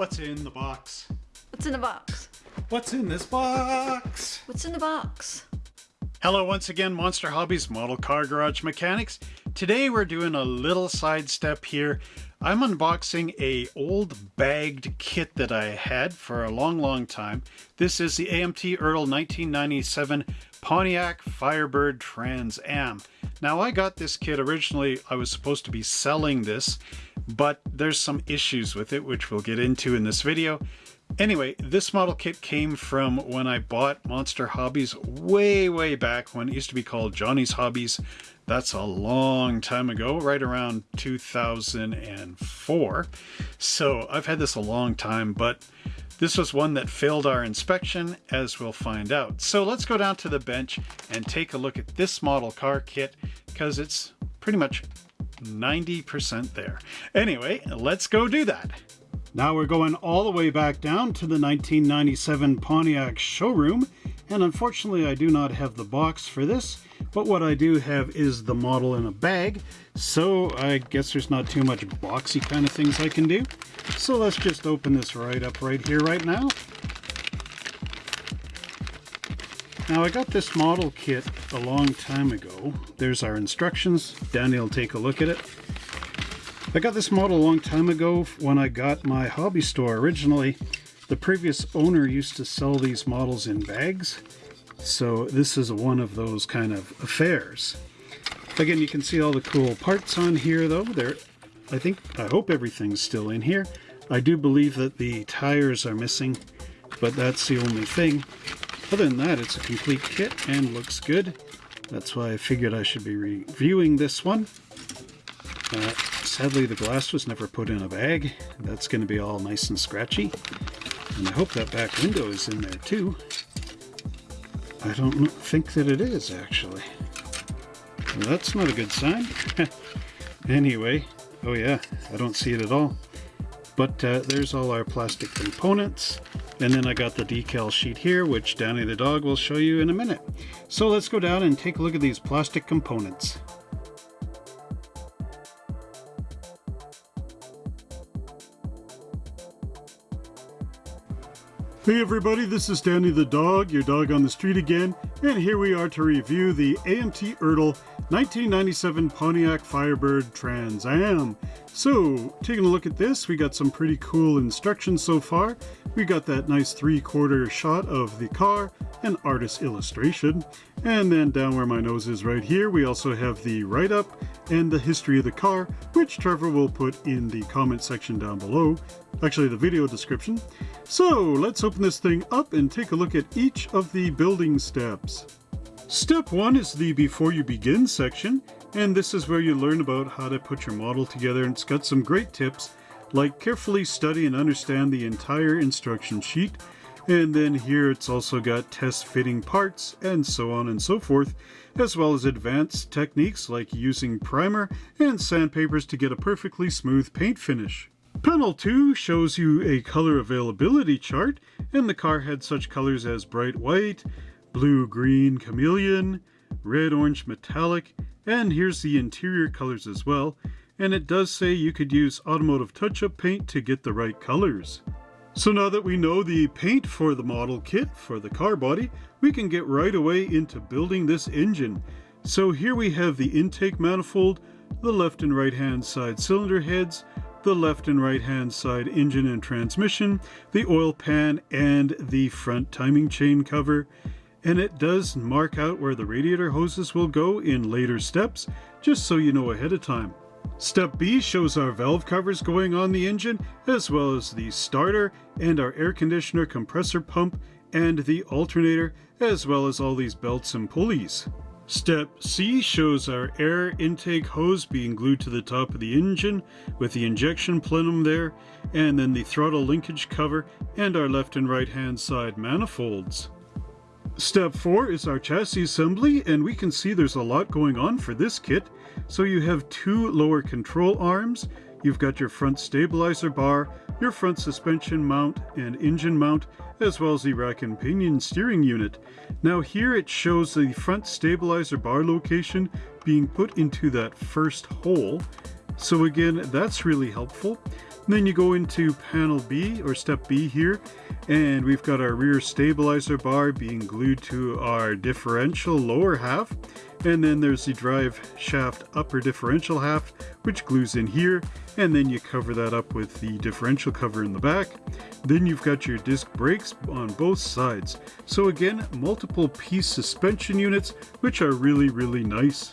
What's in the box? What's in the box? What's in this box? What's in the box? Hello once again, Monster Hobbies Model Car Garage Mechanics. Today we're doing a little sidestep here. I'm unboxing a old bagged kit that I had for a long, long time. This is the AMT Ertl 1997 Pontiac Firebird Trans Am. Now I got this kit originally, I was supposed to be selling this, but there's some issues with it, which we'll get into in this video. Anyway, this model kit came from when I bought Monster Hobbies way, way back when it used to be called Johnny's Hobbies. That's a long time ago, right around 2004. So I've had this a long time, but this was one that failed our inspection, as we'll find out. So let's go down to the bench and take a look at this model car kit, because it's pretty much 90% there. Anyway, let's go do that. Now we're going all the way back down to the 1997 Pontiac showroom, and unfortunately I do not have the box for this, but what I do have is the model in a bag, so I guess there's not too much boxy kind of things I can do. So let's just open this right up right here right now. Now I got this model kit a long time ago. There's our instructions. Danny will take a look at it. I got this model a long time ago when I got my hobby store. Originally, the previous owner used to sell these models in bags. So this is one of those kind of affairs. Again, you can see all the cool parts on here though. There, I think, I hope everything's still in here. I do believe that the tires are missing, but that's the only thing. Other than that, it's a complete kit and looks good. That's why I figured I should be reviewing this one. Uh, sadly, the glass was never put in a bag. That's going to be all nice and scratchy. And I hope that back window is in there too. I don't think that it is, actually. That's not a good sign. anyway, oh yeah, I don't see it at all. But uh, there's all our plastic components. And then I got the decal sheet here, which Danny the dog will show you in a minute. So let's go down and take a look at these plastic components. Hey everybody, this is Danny the dog, your dog on the street again, and here we are to review the AMT Ertl 1997 Pontiac Firebird Trans Am. So, taking a look at this, we got some pretty cool instructions so far. We got that nice three-quarter shot of the car, an artist illustration, and then down where my nose is right here, we also have the write-up and the history of the car, which Trevor will put in the comment section down below, actually the video description. So let's open this thing up and take a look at each of the building steps. Step 1 is the Before You Begin section, and this is where you learn about how to put your model together and it's got some great tips like carefully study and understand the entire instruction sheet, and then here it's also got test fitting parts and so on and so forth, as well as advanced techniques like using primer and sandpapers to get a perfectly smooth paint finish. Panel 2 shows you a color availability chart, and the car had such colors as bright white, blue-green chameleon, red-orange metallic, and here's the interior colors as well, and it does say you could use automotive touch-up paint to get the right colors. So now that we know the paint for the model kit for the car body, we can get right away into building this engine. So here we have the intake manifold, the left and right hand side cylinder heads, the left and right hand side engine and transmission, the oil pan, and the front timing chain cover. And it does mark out where the radiator hoses will go in later steps, just so you know ahead of time. Step B shows our valve covers going on the engine, as well as the starter and our air conditioner compressor pump and the alternator, as well as all these belts and pulleys. Step C shows our air intake hose being glued to the top of the engine with the injection plenum there, and then the throttle linkage cover and our left and right hand side manifolds. Step 4 is our chassis assembly, and we can see there's a lot going on for this kit. So you have two lower control arms, you've got your front stabilizer bar, your front suspension mount and engine mount, as well as the rack and pinion steering unit. Now here it shows the front stabilizer bar location being put into that first hole. So again, that's really helpful. Then you go into panel B or step B here and we've got our rear stabilizer bar being glued to our differential lower half. And then there's the drive shaft upper differential half which glues in here. And then you cover that up with the differential cover in the back. Then you've got your disc brakes on both sides. So again multiple piece suspension units which are really really nice.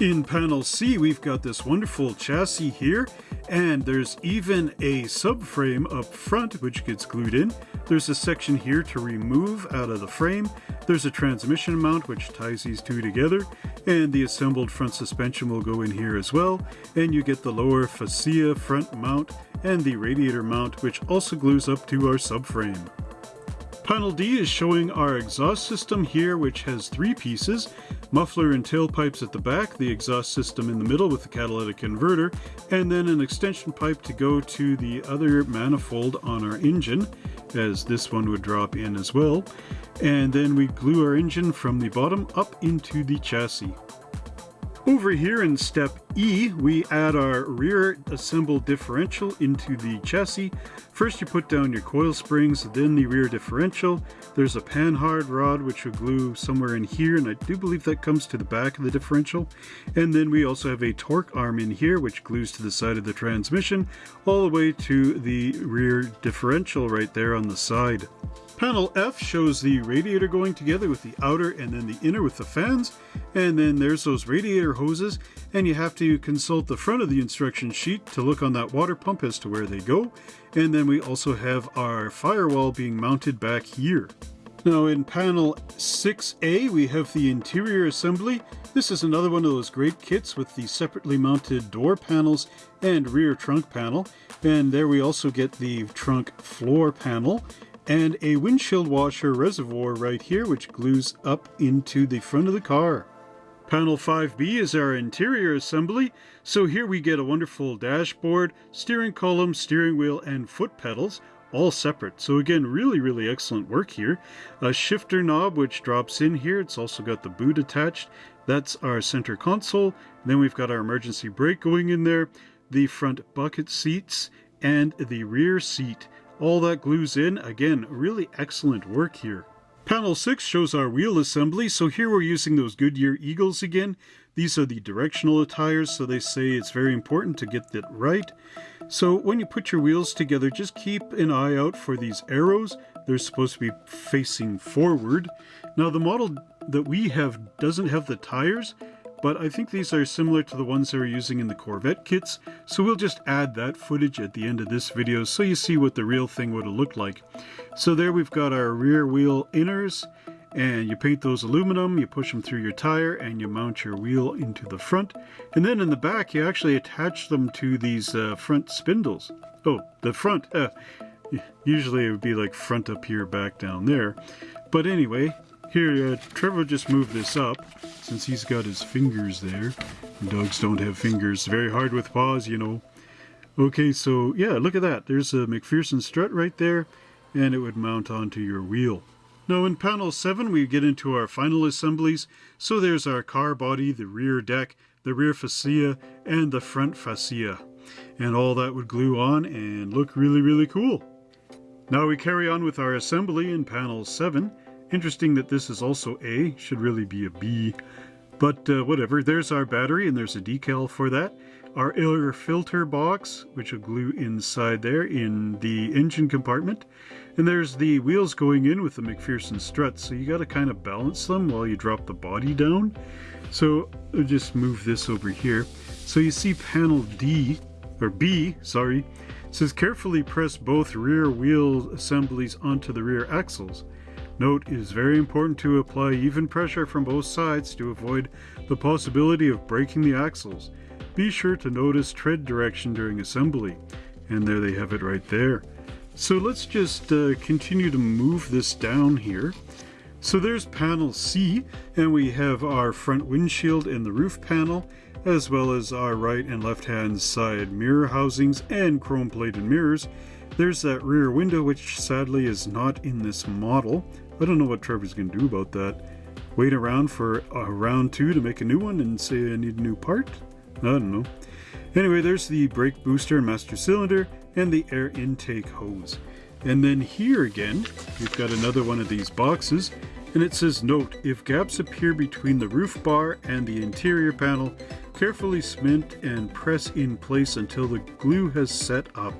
In panel C, we've got this wonderful chassis here, and there's even a subframe up front which gets glued in. There's a section here to remove out of the frame. There's a transmission mount which ties these two together, and the assembled front suspension will go in here as well. And you get the lower fascia front mount and the radiator mount which also glues up to our subframe. Panel D is showing our exhaust system here, which has three pieces, muffler and tailpipes at the back, the exhaust system in the middle with the catalytic converter, and then an extension pipe to go to the other manifold on our engine, as this one would drop in as well. And then we glue our engine from the bottom up into the chassis. Over here in step E, we add our rear assembled differential into the chassis. First you put down your coil springs, then the rear differential. There's a panhard rod which will glue somewhere in here, and I do believe that comes to the back of the differential. And then we also have a torque arm in here which glues to the side of the transmission, all the way to the rear differential right there on the side. Panel F shows the radiator going together with the outer and then the inner with the fans. And then there's those radiator hoses and you have to consult the front of the instruction sheet to look on that water pump as to where they go. And then we also have our firewall being mounted back here. Now in panel 6A we have the interior assembly. This is another one of those great kits with the separately mounted door panels and rear trunk panel. And there we also get the trunk floor panel and a windshield washer reservoir right here which glues up into the front of the car. Panel 5B is our interior assembly, so here we get a wonderful dashboard, steering column, steering wheel, and foot pedals, all separate. So again, really, really excellent work here. A shifter knob which drops in here. It's also got the boot attached. That's our center console. Then we've got our emergency brake going in there, the front bucket seats, and the rear seat. All that glues in. Again, really excellent work here. Panel 6 shows our wheel assembly, so here we're using those Goodyear Eagles again. These are the directional tires, so they say it's very important to get that right. So when you put your wheels together, just keep an eye out for these arrows. They're supposed to be facing forward. Now the model that we have doesn't have the tires, but I think these are similar to the ones they're using in the Corvette kits, so we'll just add that footage at the end of this video so you see what the real thing would have looked like. So there we've got our rear wheel inners, and you paint those aluminum, you push them through your tire, and you mount your wheel into the front. And then in the back, you actually attach them to these uh, front spindles. Oh, the front. Uh, usually it would be like front up here, back down there. But anyway, here, uh, Trevor just moved this up, since he's got his fingers there. Dogs don't have fingers. Very hard with paws, you know. Okay, so yeah, look at that. There's a McPherson strut right there, and it would mount onto your wheel. Now in panel 7 we get into our final assemblies. So there's our car body, the rear deck, the rear fascia, and the front fascia. And all that would glue on and look really, really cool. Now we carry on with our assembly in panel 7. Interesting that this is also A, should really be a B. But uh, whatever, there's our battery and there's a decal for that. Our air filter box, which will glue inside there in the engine compartment. And there's the wheels going in with the McPherson struts, so you got to kind of balance them while you drop the body down. So I'll just move this over here. So you see panel D, or B, sorry, says carefully press both rear wheel assemblies onto the rear axles. Note, it is very important to apply even pressure from both sides to avoid the possibility of breaking the axles. Be sure to notice tread direction during assembly. And there they have it right there. So let's just uh, continue to move this down here. So there's panel C, and we have our front windshield and the roof panel, as well as our right and left hand side mirror housings and chrome plated mirrors. There's that rear window, which sadly is not in this model. I don't know what Trevor's going to do about that. Wait around for a round two to make a new one and say I need a new part? I don't know. Anyway, there's the brake booster and master cylinder, and the air intake hose. And then here again, we've got another one of these boxes, and it says note, if gaps appear between the roof bar and the interior panel, carefully cement and press in place until the glue has set up.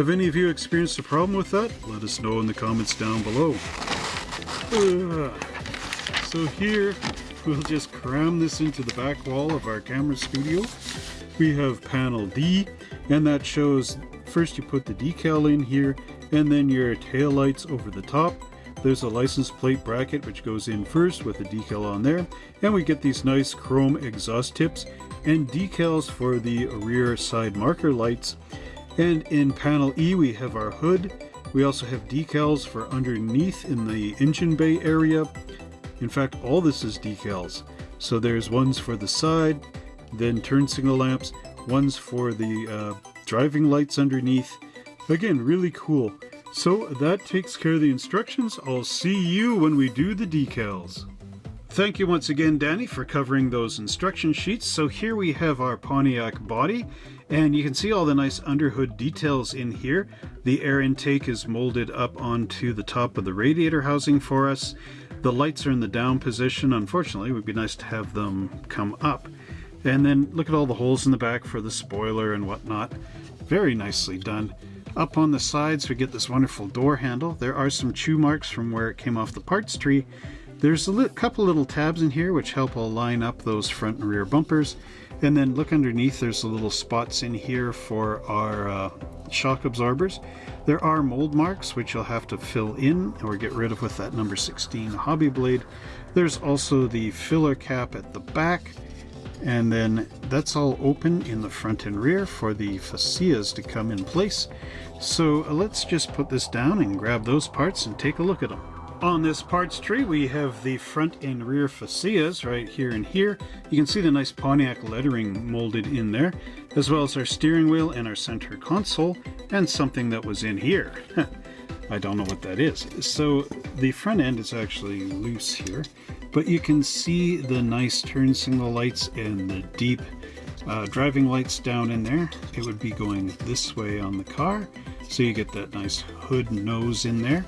Have any of you experienced a problem with that? Let us know in the comments down below. Ugh. So here, we'll just cram this into the back wall of our camera studio. We have panel D, and that shows first you put the decal in here, and then your tail lights over the top. There's a license plate bracket which goes in first with the decal on there, and we get these nice chrome exhaust tips and decals for the rear side marker lights. And in panel E we have our hood. We also have decals for underneath in the engine bay area. In fact, all this is decals. So there's ones for the side, then turn signal lamps, ones for the uh, driving lights underneath. Again, really cool. So that takes care of the instructions. I'll see you when we do the decals. Thank you once again, Danny, for covering those instruction sheets. So here we have our Pontiac body, and you can see all the nice underhood details in here. The air intake is molded up onto the top of the radiator housing for us. The lights are in the down position. Unfortunately, it would be nice to have them come up. And then look at all the holes in the back for the spoiler and whatnot. Very nicely done. Up on the sides, we get this wonderful door handle. There are some chew marks from where it came off the parts tree, there's a couple little tabs in here which help align up those front and rear bumpers. And then look underneath, there's the little spots in here for our uh, shock absorbers. There are mold marks which you'll have to fill in or get rid of with that number 16 hobby blade. There's also the filler cap at the back and then that's all open in the front and rear for the fascias to come in place. So uh, let's just put this down and grab those parts and take a look at them. On this parts tree, we have the front and rear fascias right here and here. You can see the nice Pontiac lettering molded in there, as well as our steering wheel and our center console, and something that was in here. I don't know what that is. So the front end is actually loose here, but you can see the nice turn signal lights and the deep uh, driving lights down in there. It would be going this way on the car, so you get that nice hood nose in there.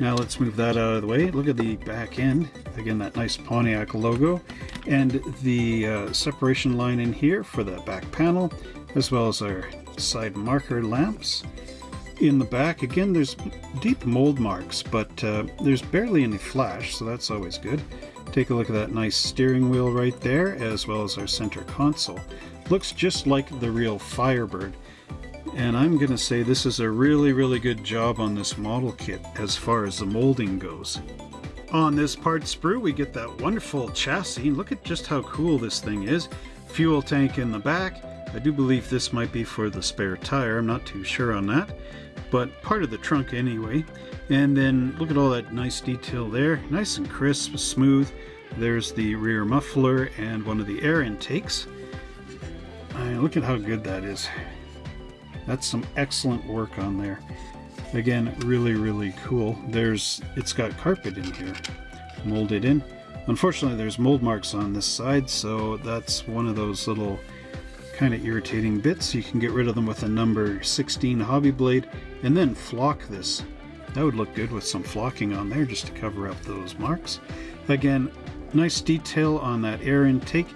Now let's move that out of the way. Look at the back end. Again, that nice Pontiac logo. And the uh, separation line in here for the back panel, as well as our side marker lamps. In the back, again, there's deep mold marks, but uh, there's barely any flash, so that's always good. Take a look at that nice steering wheel right there, as well as our center console. Looks just like the real Firebird and I'm gonna say this is a really really good job on this model kit as far as the molding goes. On this part sprue we get that wonderful chassis. Look at just how cool this thing is. Fuel tank in the back. I do believe this might be for the spare tire. I'm not too sure on that. But part of the trunk anyway. And then look at all that nice detail there. Nice and crisp, smooth. There's the rear muffler and one of the air intakes. look at how good that is. That's some excellent work on there. Again, really, really cool. There's, it's got carpet in here, molded in. Unfortunately, there's mold marks on this side, so that's one of those little kind of irritating bits. You can get rid of them with a number 16 hobby blade and then flock this. That would look good with some flocking on there just to cover up those marks. Again, nice detail on that air intake.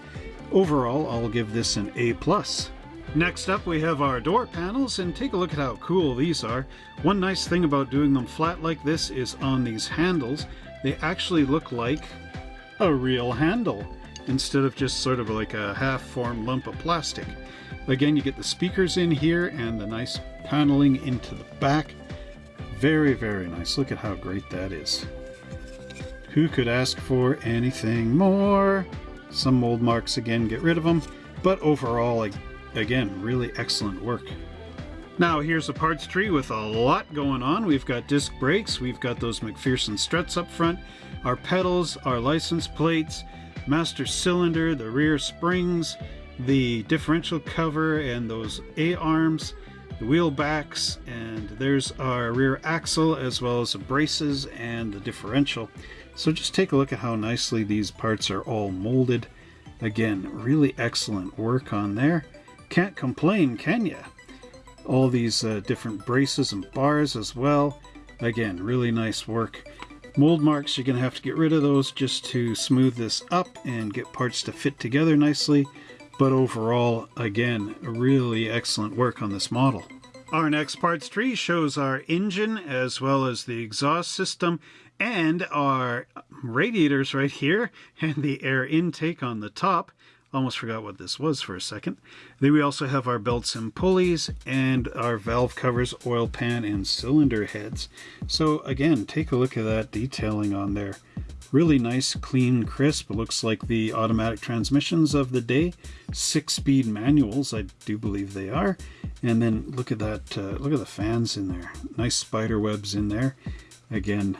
Overall, I'll give this an A+. plus. Next up we have our door panels and take a look at how cool these are. One nice thing about doing them flat like this is on these handles they actually look like a real handle instead of just sort of like a half-formed lump of plastic. Again you get the speakers in here and the nice paneling into the back. Very very nice. Look at how great that is. Who could ask for anything more? Some mold marks again, get rid of them. But overall, I Again, really excellent work. Now here's a parts tree with a lot going on. We've got disc brakes, we've got those McPherson struts up front, our pedals, our license plates, master cylinder, the rear springs, the differential cover and those A-arms, the wheel backs, and there's our rear axle as well as the braces and the differential. So just take a look at how nicely these parts are all molded. Again, really excellent work on there. Can't complain, can ya? all these uh, different braces and bars as well. Again, really nice work. Mold marks, you're going to have to get rid of those just to smooth this up and get parts to fit together nicely. But overall, again, really excellent work on this model. Our next parts tree shows our engine as well as the exhaust system and our radiators right here and the air intake on the top. Almost forgot what this was for a second. Then we also have our belts and pulleys and our valve covers, oil pan, and cylinder heads. So again, take a look at that detailing on there. Really nice, clean, crisp. Looks like the automatic transmissions of the day. Six-speed manuals, I do believe they are. And then look at that, uh, look at the fans in there. Nice spider webs in there. Again,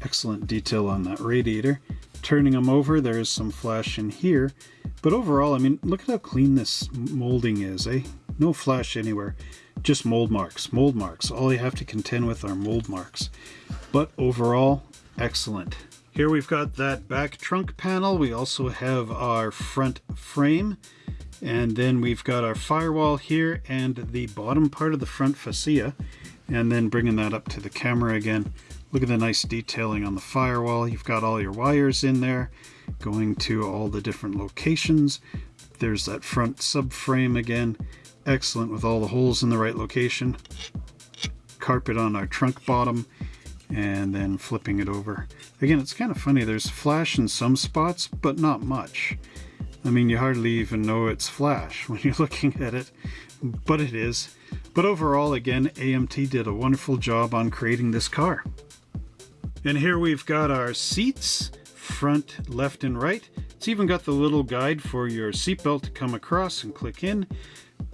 excellent detail on that radiator turning them over, there is some flash in here. But overall, I mean, look at how clean this molding is, eh? No flash anywhere. Just mold marks, mold marks. All you have to contend with are mold marks. But overall, excellent. Here we've got that back trunk panel. We also have our front frame. And then we've got our firewall here and the bottom part of the front fascia. And then bringing that up to the camera again. Look at the nice detailing on the firewall. You've got all your wires in there going to all the different locations. There's that front subframe again. Excellent with all the holes in the right location. Carpet on our trunk bottom and then flipping it over. Again, it's kind of funny. There's flash in some spots, but not much. I mean, you hardly even know it's flash when you're looking at it, but it is. But overall, again, AMT did a wonderful job on creating this car. And here we've got our seats, front, left, and right. It's even got the little guide for your seatbelt to come across and click in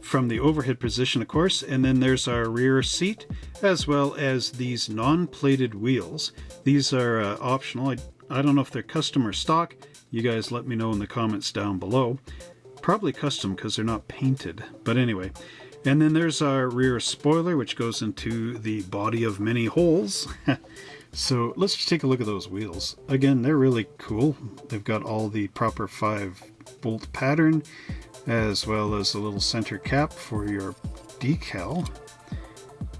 from the overhead position, of course. And then there's our rear seat, as well as these non-plated wheels. These are uh, optional. I, I don't know if they're custom or stock. You guys let me know in the comments down below. Probably custom because they're not painted. But anyway, and then there's our rear spoiler, which goes into the body of many holes. So let's just take a look at those wheels. Again, they're really cool. They've got all the proper 5 bolt pattern as well as a little center cap for your decal.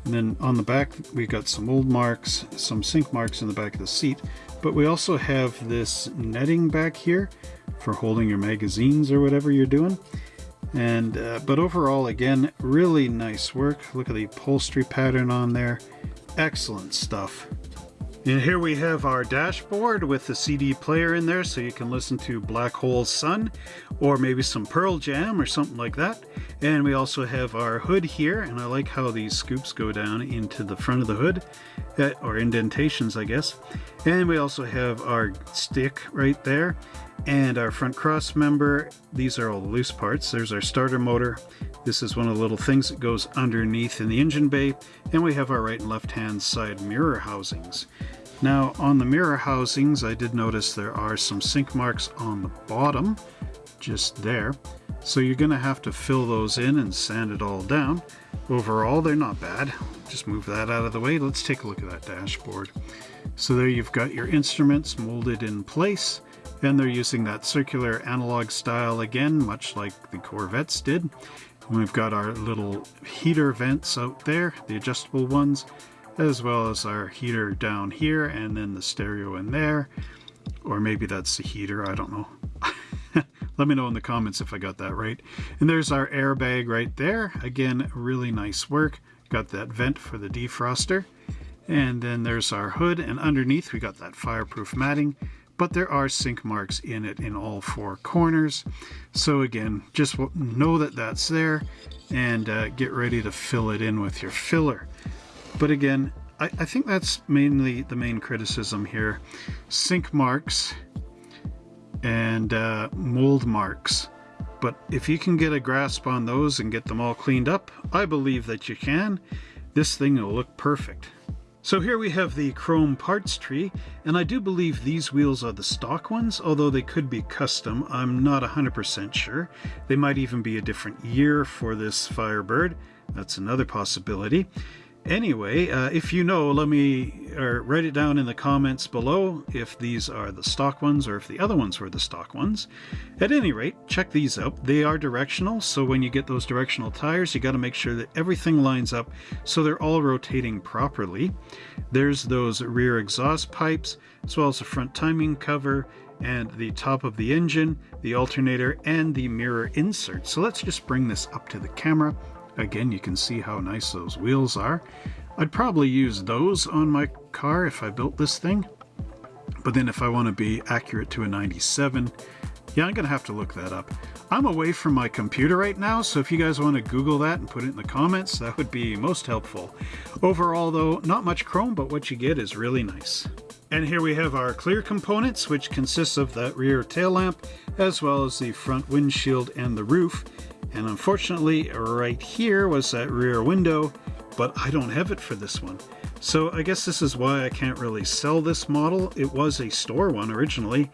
And then on the back we've got some mold marks, some sink marks in the back of the seat, but we also have this netting back here for holding your magazines or whatever you're doing. And uh, But overall, again, really nice work. Look at the upholstery pattern on there. Excellent stuff. And here we have our dashboard with the CD player in there so you can listen to Black Hole Sun or maybe some Pearl Jam or something like that. And we also have our hood here and I like how these scoops go down into the front of the hood uh, or indentations I guess. And we also have our stick right there and our front cross member. These are all the loose parts. There's our starter motor. This is one of the little things that goes underneath in the engine bay. And we have our right and left hand side mirror housings. Now on the mirror housings, I did notice there are some sink marks on the bottom, just there. So you're gonna have to fill those in and sand it all down. Overall, they're not bad. Just move that out of the way. Let's take a look at that dashboard. So there you've got your instruments molded in place, and they're using that circular analog style again, much like the Corvettes did. And we've got our little heater vents out there, the adjustable ones, as well as our heater down here and then the stereo in there. Or maybe that's the heater I don't know. Let me know in the comments if I got that right. And there's our airbag right there. Again really nice work. Got that vent for the defroster. And then there's our hood and underneath we got that fireproof matting but there are sink marks in it in all four corners so again just know that that's there and uh, get ready to fill it in with your filler but again, I, I think that's mainly the main criticism here. Sink marks and uh, mold marks. But if you can get a grasp on those and get them all cleaned up, I believe that you can. This thing will look perfect. So here we have the chrome parts tree, and I do believe these wheels are the stock ones, although they could be custom. I'm not 100% sure. They might even be a different year for this Firebird. That's another possibility. Anyway, uh, if you know, let me or write it down in the comments below if these are the stock ones or if the other ones were the stock ones. At any rate, check these out. They are directional, so when you get those directional tires, you got to make sure that everything lines up so they're all rotating properly. There's those rear exhaust pipes, as well as the front timing cover, and the top of the engine, the alternator, and the mirror insert. So let's just bring this up to the camera Again, you can see how nice those wheels are. I'd probably use those on my car if I built this thing. But then if I want to be accurate to a 97, yeah, I'm going to have to look that up. I'm away from my computer right now, so if you guys want to Google that and put it in the comments, that would be most helpful. Overall, though, not much chrome, but what you get is really nice. And here we have our clear components, which consists of that rear tail lamp, as well as the front windshield and the roof. And unfortunately, right here was that rear window, but I don't have it for this one. So I guess this is why I can't really sell this model. It was a store one originally,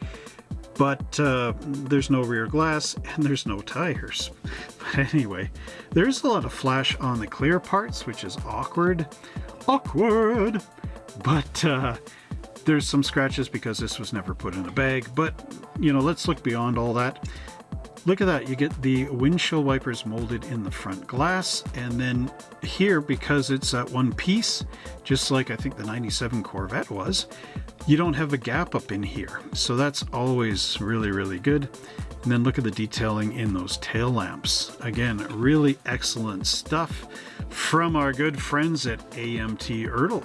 but uh, there's no rear glass and there's no tires. But anyway, there's a lot of flash on the clear parts, which is awkward. Awkward! But uh, there's some scratches because this was never put in a bag, but you know, let's look beyond all that. Look at that, you get the windshield wipers molded in the front glass, and then here, because it's at one piece, just like I think the 97 Corvette was, you don't have a gap up in here. So that's always really, really good. And then look at the detailing in those tail lamps. Again, really excellent stuff from our good friends at AMT Ertl.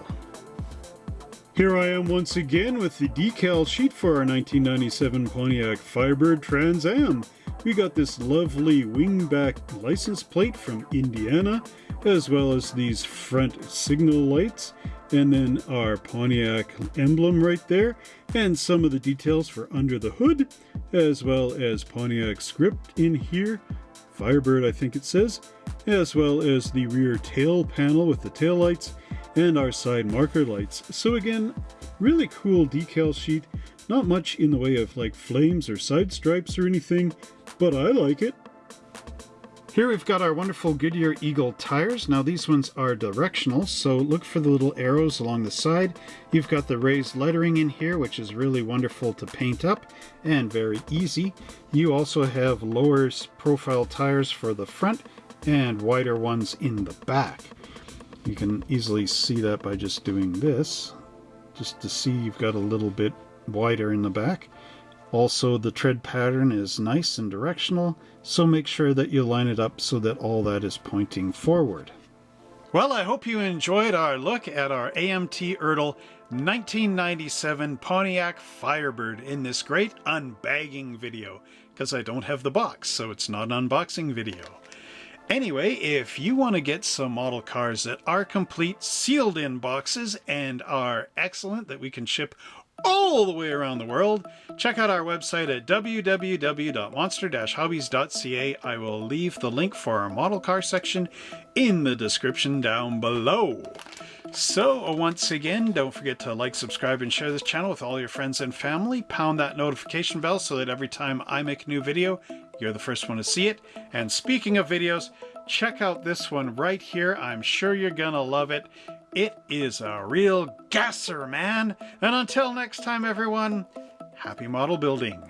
Here I am once again with the decal sheet for our 1997 Pontiac Firebird Trans Am. We got this lovely wingback license plate from Indiana, as well as these front signal lights, and then our Pontiac emblem right there, and some of the details for under the hood, as well as Pontiac script in here, Firebird I think it says, as well as the rear tail panel with the tail lights, and our side marker lights. So again, really cool decal sheet, not much in the way of like flames or side stripes or anything, but I like it. Here we've got our wonderful Goodyear Eagle tires. Now these ones are directional, so look for the little arrows along the side. You've got the raised lettering in here, which is really wonderful to paint up and very easy. You also have lower profile tires for the front and wider ones in the back. You can easily see that by just doing this, just to see you've got a little bit wider in the back. Also, the tread pattern is nice and directional, so make sure that you line it up so that all that is pointing forward. Well, I hope you enjoyed our look at our AMT Ertl 1997 Pontiac Firebird in this great unbagging video, because I don't have the box, so it's not an unboxing video. Anyway, if you want to get some model cars that are complete sealed in boxes and are excellent that we can ship all the way around the world, check out our website at www.monster-hobbies.ca. I will leave the link for our model car section in the description down below. So once again, don't forget to like, subscribe, and share this channel with all your friends and family. Pound that notification bell so that every time I make a new video, you're the first one to see it. And speaking of videos, check out this one right here. I'm sure you're gonna love it. It is a real gasser, man. And until next time, everyone, happy model building.